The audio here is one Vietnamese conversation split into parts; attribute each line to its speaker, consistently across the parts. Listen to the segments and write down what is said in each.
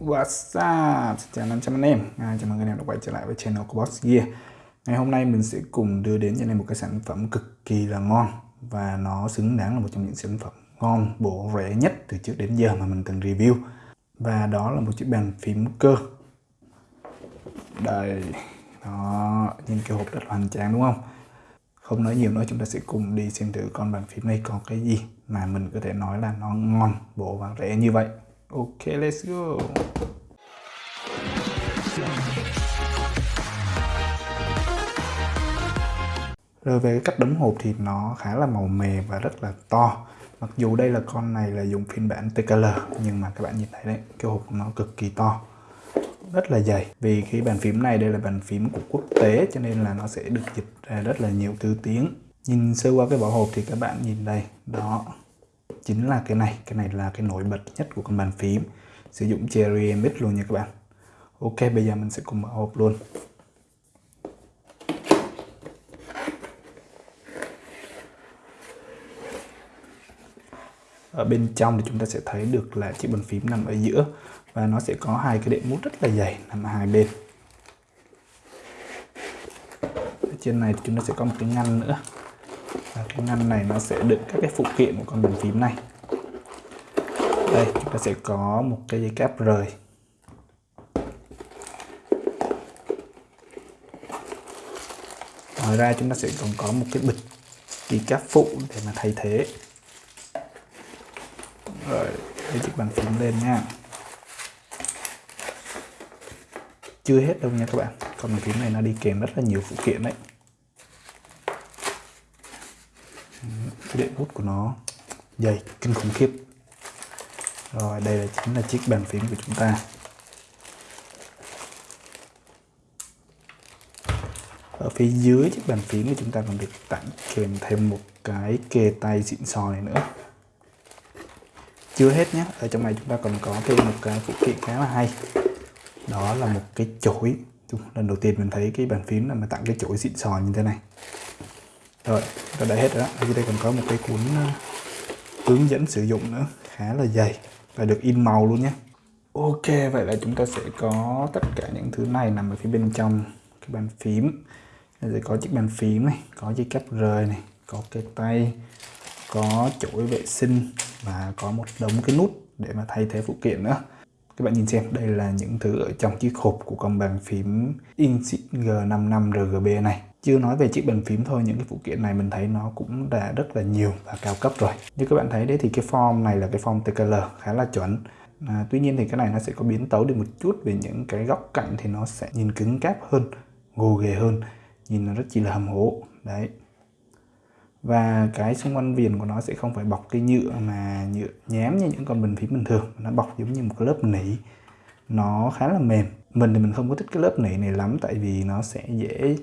Speaker 1: What's up? Xin chào 500 anh em. À, Chào mừng anh em đã quay trở lại với channel của Boss Gear. Ngày hôm nay mình sẽ cùng đưa đến cho anh em một cái sản phẩm cực kỳ là ngon Và nó xứng đáng là một trong những sản phẩm ngon, bổ, rẻ nhất từ trước đến giờ mà mình từng review. Và đó là một chiếc bàn phím cơ. Đây Đó, nhìn cái hộp rất là hoành tráng đúng không? Không nói nhiều nữa chúng ta sẽ cùng đi xem thử con bàn phím này có cái gì mà mình có thể nói là nó ngon, bổ và rẻ như vậy. Ok, let's go. Rồi về cái cách đóng hộp thì nó khá là màu mè và rất là to. Mặc dù đây là con này là dùng phiên bản TKL nhưng mà các bạn nhìn thấy đấy, cái hộp nó cực kỳ to. Rất là dày. Vì cái bàn phím này đây là bàn phím của quốc tế cho nên là nó sẽ được dịch ra rất là nhiều thứ tiếng. Nhìn sơ qua cái vỏ hộp thì các bạn nhìn đây, đó chính là cái này, cái này là cái nổi bật nhất của con bàn phím. Sử dụng Cherry MX luôn nha các bạn. Ok bây giờ mình sẽ cùng mở hộp luôn. Ở bên trong thì chúng ta sẽ thấy được là chiếc bàn phím nằm ở giữa và nó sẽ có hai cái đệm mút rất là dày nằm ở hai bên. Ở trên này thì chúng ta sẽ có một cái ngăn nữa và cái ngăn này nó sẽ đựng các cái phụ kiện của con bàn phím này. Đây, chúng ta sẽ có một cái dây cáp rời. Ngoài ra chúng ta sẽ còn có một cái bịch đi cáp phụ để mà thay thế. Rồi, lấy chiếc bàn phím lên nha. Chưa hết đâu nha các bạn. Con bàn phím này nó đi kèm rất là nhiều phụ kiện đấy. Cái đệm hút của nó. Dày, kinh khủng khiếp. Rồi, đây là chính là chiếc bàn phím của chúng ta. Ở phía dưới chiếc bàn phím thì chúng ta còn được tặng kèm thêm một cái kề tay xịn sò này nữa. Chưa hết nhé, ở trong này chúng ta còn có thêm một cái phụ kiện khá là hay. Đó là một cái chổi. Lần đầu tiên mình thấy cái bàn phím là mà tặng cái chổi xịn sò như thế này rồi, ta đã hết rồi đó. Ở đây còn có một cái cuốn ờ, hướng dẫn sử dụng nữa. Khá là dày và được in màu luôn nhé. Ok, vậy là chúng ta sẽ có tất cả những thứ này nằm ở phía bên trong cái bàn phím. Rồi có chiếc bàn phím này, có dây cáp rời này, có cái tay, có chổi vệ sinh và có một đống cái nút để mà thay thế phụ kiện nữa các bạn nhìn xem đây là những thứ ở trong chiếc hộp của con bàn phím Inseed G55 RGB này. Chưa nói về chiếc bàn phím thôi những cái phụ kiện này mình thấy nó cũng đã rất là nhiều và cao cấp rồi. Như các bạn thấy đấy thì cái form này là cái form TKL khá là chuẩn. À, tuy nhiên thì cái này nó sẽ có biến tấu đi một chút về những cái góc cạnh thì nó sẽ nhìn cứng cáp hơn gồ ghề hơn nhìn nó rất chỉ là hầm hố. Đấy và cái xung quanh viền của nó sẽ không phải bọc cái nhựa mà nhựa nhám như những con bình phím bình thường. Nó bọc giống như một cái lớp nỉ. Nó khá là mềm. Mình thì mình không có thích cái lớp nỉ này lắm, tại vì nó sẽ dễ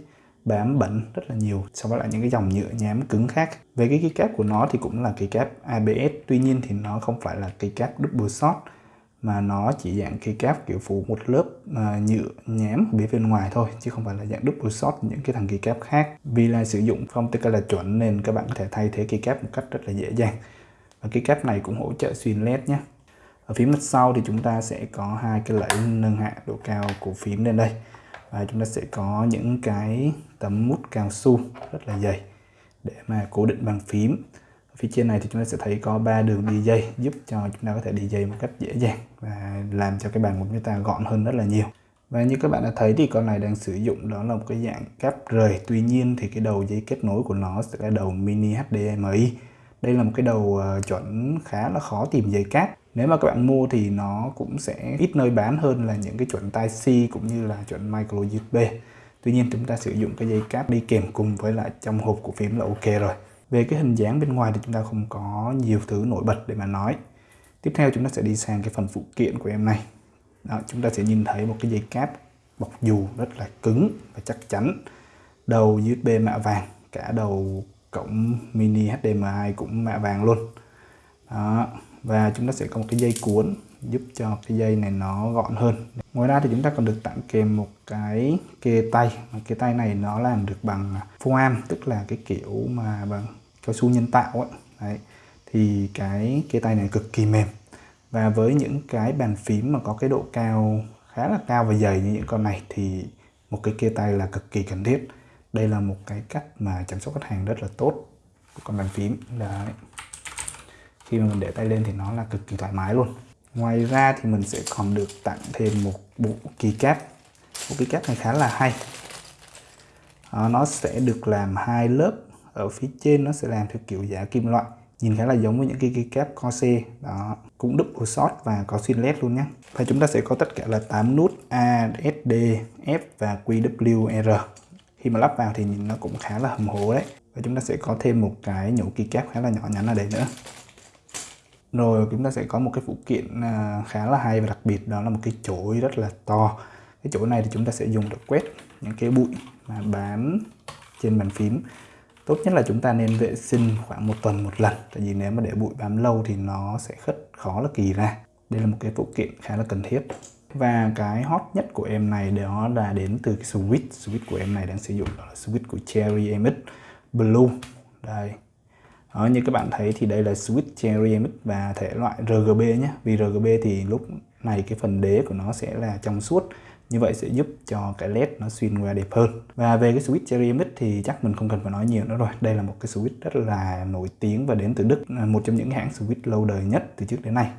Speaker 1: bám bẩn rất là nhiều so với lại những cái dòng nhựa nhám cứng khác. Về cái keycap của nó thì cũng là keycap ABS tuy nhiên thì nó không phải là keycap double shot mà nó chỉ dạng keycap kiểu phủ một lớp uh, nhựa nhám phía bên ngoài thôi chứ không phải là dạng double shot những cái thằng keycap khác. Vì là sử dụng phong TK là chuẩn nên các bạn có thể thay thế keycap một cách rất là dễ dàng. Và keycap này cũng hỗ trợ xuyên led nhé ở phía mặt sau thì chúng ta sẽ có hai cái lẫy nâng hạ độ cao của phím lên đây. Và chúng ta sẽ có những cái tấm mút cao su rất là dày để mà cố định bàn phím ở phía trên này thì chúng ta sẽ thấy có ba đường đi dây giúp cho chúng ta có thể đi dây một cách dễ dàng và làm cho cái bàn của chúng ta gọn hơn rất là nhiều. Và như các bạn đã thấy thì con này đang sử dụng đó là một cái dạng cáp rời. Tuy nhiên thì cái đầu dây kết nối của nó sẽ là đầu mini HDMI đây là một cái đầu ờ, chuẩn khá là khó tìm dây cáp. Nếu mà các bạn mua thì nó cũng sẽ ít nơi bán hơn là những cái chuẩn Type-C cũng như là chuẩn micro USB Tuy nhiên chúng ta sử dụng cái dây cáp đi kèm cùng với lại trong hộp của phím là ok rồi về cái hình dáng bên ngoài thì chúng ta không có nhiều thứ nổi bật để mà nói. Tiếp theo chúng ta sẽ đi sang cái phần phụ kiện của em này. Đó, chúng ta sẽ nhìn thấy một cái dây cáp bọc dù rất là cứng và chắc chắn. Đầu USB mạ vàng cả đầu cổng mini HDMI cũng mạ vàng luôn. Đó và chúng ta sẽ có một cái dây cuốn giúp cho cái dây này nó gọn hơn. Ngoài ra thì chúng ta còn được tặng kèm một cái kê tay. Mà cái tay này nó làm được bằng foam, tức là cái kiểu mà bằng cao su nhân tạo ấy. Đấy. thì cái kê tay này cực kỳ mềm. Và với những cái bàn phím mà có cái độ cao, khá là cao và dày như những con này thì một cái kê tay là cực kỳ cần thiết. Đây là một cái cách mà chăm sóc khách hàng rất là tốt của con bàn phím. Đấy. Khi mà mình để tay lên thì nó là cực kỳ thoải mái luôn ngoài ra thì mình sẽ còn được tặng thêm một bộ keycap bộ keycap này khá là hay. À, nó sẽ được làm hai lớp. Ở phía trên nó sẽ làm theo kiểu giả kim loại. Nhìn khá là giống với những cái keycap Corsair đó cũng double shot và có xuyên led luôn nhé và chúng ta sẽ có tất cả là 8 nút A, S, D, F và QWR khi mà lắp vào thì nhìn nó cũng khá là hầm hố đấy. Và chúng ta sẽ có thêm một cái nhũ keycap khá là nhỏ nhắn ở đây nữa rồi chúng ta sẽ có một cái phụ kiện à, khá là hay và đặc biệt, đó là một cái chổi rất là to. Cái chỗ này thì chúng ta sẽ dùng để quét những cái bụi mà bám trên bàn phím. Tốt nhất là chúng ta nên vệ sinh khoảng một tuần một lần, tại vì nếu mà để bụi bám lâu thì nó sẽ khất khó là kỳ ra. Đây là một cái phụ kiện khá là cần thiết. Và cái hot nhất của em này, đó là đến từ cái switch switch của em này đang sử dụng đó là switch của Cherry MX Blue. Đây đó, như các bạn thấy thì đây là switch Cherry MX và thể loại RGB nhé. Vì RGB thì lúc này cái phần đế của nó sẽ là trong suốt. Như vậy sẽ giúp cho cái led nó xuyên qua đẹp hơn. Và về cái switch Cherry MX thì chắc mình không cần phải nói nhiều nữa rồi. Đây là một cái switch rất là nổi tiếng và đến từ Đức. Một trong những hãng switch lâu đời nhất từ trước đến nay.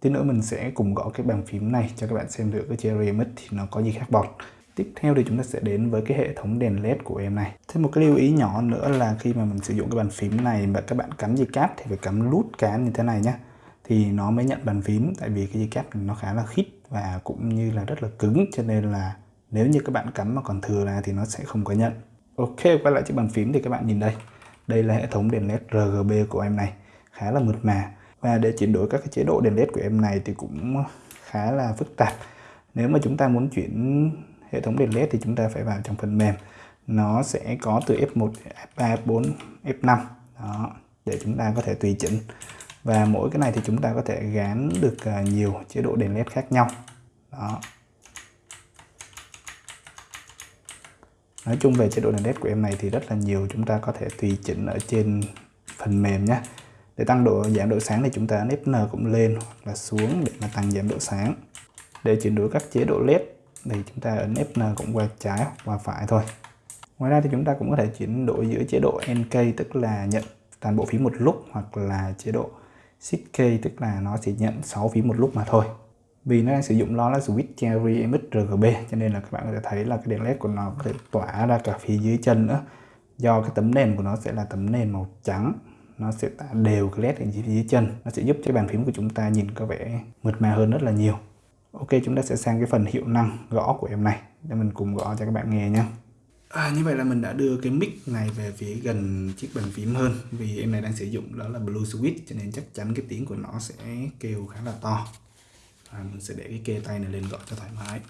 Speaker 1: Tí nữa mình sẽ cùng gõ cái bàn phím này cho các bạn xem được cái Cherry MX thì nó có gì khác bọt. Tiếp theo thì chúng ta sẽ đến với cái hệ thống đèn led của em này. Thêm một cái lưu ý nhỏ nữa là khi mà mình sử dụng cái bàn phím này mà các bạn cắm dây cáp thì phải cắm lút cán như thế này nhé Thì nó mới nhận bàn phím, tại vì cái dây cáp nó khá là khít và cũng như là rất là cứng, cho nên là nếu như các bạn cắm mà còn thừa ra thì nó sẽ không có nhận. Ok, quay lại chiếc bàn phím thì các bạn nhìn đây. Đây là hệ thống đèn led RGB của em này. Khá là mượt mà. Và để chuyển đổi các cái chế độ đèn led của em này thì cũng khá là phức tạp. Nếu mà chúng ta muốn chuyển hệ thống đèn led thì chúng ta phải vào trong phần mềm. Nó sẽ có từ F1, F3, F4, F5 đó để chúng ta có thể tùy chỉnh. Và mỗi cái này thì chúng ta có thể gán được à, nhiều chế độ đèn led khác nhau. Đó. Nói chung về chế độ đèn led của em này thì rất là nhiều chúng ta có thể tùy chỉnh ở trên phần mềm nhé để tăng độ giảm độ sáng thì chúng ta ấn n cũng lên hoặc là xuống để mà tăng giảm độ sáng. Để chuyển đổi các chế độ led thì chúng ta ấn Fn cũng qua trái hoặc qua phải thôi. Ngoài ra thì chúng ta cũng có thể chuyển đổi giữa chế độ NK tức là nhận toàn bộ phím một lúc, hoặc là chế độ Shift K, tức là nó chỉ nhận 6 phím một lúc mà thôi. Vì nó đang sử dụng đó là switch Cherry MX RGB cho nên là các bạn có thể thấy là cái đèn led của nó có thể tỏa ra cả phía dưới chân nữa. Do cái tấm nền của nó sẽ là tấm nền màu trắng, nó sẽ tạo đều cái led ở dưới chân. Nó sẽ giúp cho bàn phím của chúng ta nhìn có vẻ mượt mà hơn rất là nhiều ok chúng ta sẽ sang cái phần hiệu năng gõ của em này. Để mình cùng gõ cho các bạn nghe nhé. À, như vậy là mình đã đưa cái mic này về phía gần chiếc bàn phím hơn. Vì em này đang sử dụng đó là Blue Switch cho nên chắc chắn cái tiếng của nó sẽ kêu khá là to. À, mình sẽ để cái kê tay này lên gõ cho thoải mái.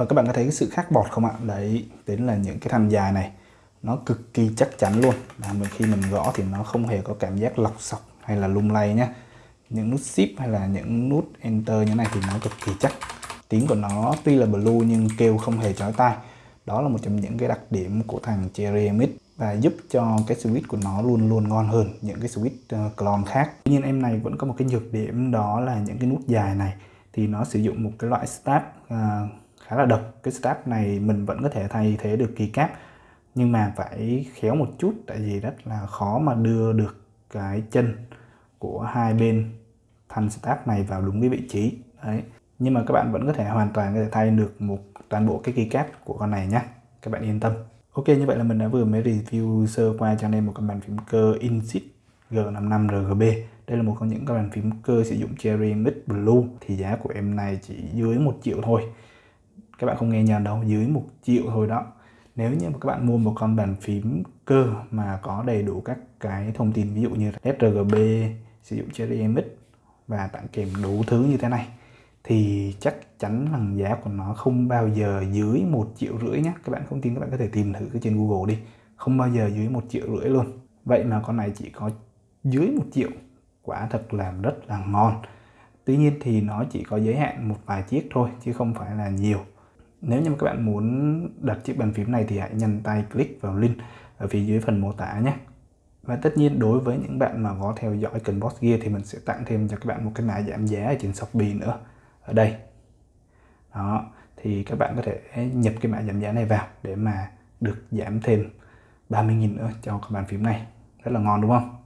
Speaker 1: Rồi các bạn có thấy cái sự khác bọt không ạ? Đấy, đến là những cái thanh dài này nó cực kỳ chắc chắn luôn. Là khi mình gõ thì nó không hề có cảm giác lọc sọc hay là lung lay nhé. Những nút shift hay là những nút enter như thế này thì nó cực kỳ chắc. Tiếng của nó tuy là blue nhưng kêu không hề chói tai. Đó là một trong những cái đặc điểm của thằng Cherry mid và giúp cho cái switch của nó luôn luôn ngon hơn những cái switch uh, clone khác. Tuy nhiên em này vẫn có một cái nhược điểm đó là những cái nút dài này thì nó sử dụng một cái loại stab uh, ờ, khá là độc. Cái step này mình vẫn có thể thay thế được kỳ cáp, nhưng mà phải khéo một chút, tại vì rất là khó mà đưa được cái chân của hai bên thanh step này vào đúng cái vị trí. Đấy. Nhưng mà các bạn vẫn có thể hoàn toàn có thể thay được một toàn bộ cái keycap của con này nhé các bạn yên tâm. Ok, như vậy là mình đã vừa mới review sơ qua cho anh em một cái bàn phím cơ Insit G55 RGB đây là một trong những cái bàn phím cơ sử dụng Cherry mid Blue. Thì giá của em này chỉ dưới một triệu thôi các bạn không nghe nhầm đâu, dưới một triệu thôi đó. Nếu như mà các bạn mua một con bàn phím cơ mà có đầy đủ các cái thông tin, ví dụ như sRGB sử dụng Cherry MX và tặng kèm đủ thứ như thế này, thì chắc chắn rằng giá của nó không bao giờ dưới một triệu rưỡi nhé các bạn không tin, các bạn có thể tìm thử trên Google đi. Không bao giờ dưới một triệu rưỡi luôn. Vậy mà con này chỉ có dưới một triệu. Quả thật là rất là ngon. Tuy nhiên thì nó chỉ có giới hạn một vài chiếc thôi, chứ không phải là nhiều nếu như các bạn muốn đặt chiếc bàn phím này thì hãy nhanh tay click vào link ở phía dưới phần mô tả nhé. Và tất nhiên đối với những bạn mà có theo dõi kênh boss gear thì mình sẽ tặng thêm cho các bạn một cái mã giảm giá ở trên Shopee nữa, ở đây. Đó, thì các bạn có thể nhập cái mã giảm giá này vào để mà được giảm thêm 30.000 nữa cho cái bàn phím này. Rất là ngon, đúng không?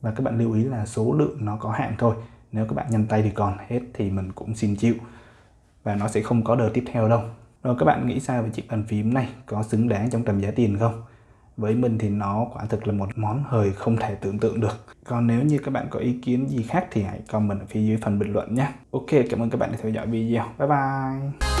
Speaker 1: Và các bạn lưu ý là số lượng nó có hạn thôi. Nếu các bạn nhanh tay thì còn hết thì mình cũng xin chịu. Và nó sẽ không có đợt tiếp theo đâu rồi các bạn nghĩ sao về chiếc bàn phím này? Có xứng đáng trong tầm giá tiền không? Với mình thì nó quả thực là một món hời không thể tưởng tượng được. Còn nếu như các bạn có ý kiến gì khác thì hãy comment ở phía dưới phần bình luận nhé. Ok, cảm ơn các bạn đã theo dõi video. Bye bye!